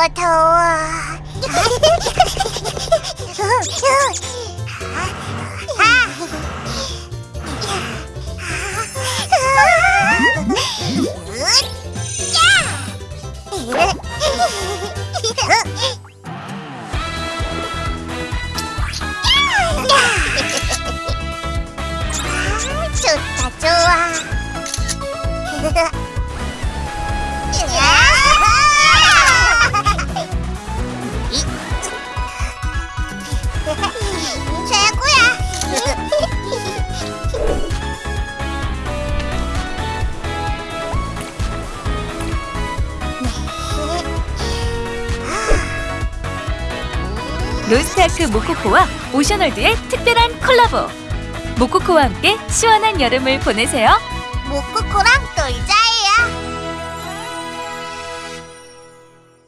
ことちょっとは 다 좋아 로스트아크 모코코와 오션월드의 특별한 콜라보. 모코코와 함께 시원한 여름을 보내세요. 모코코랑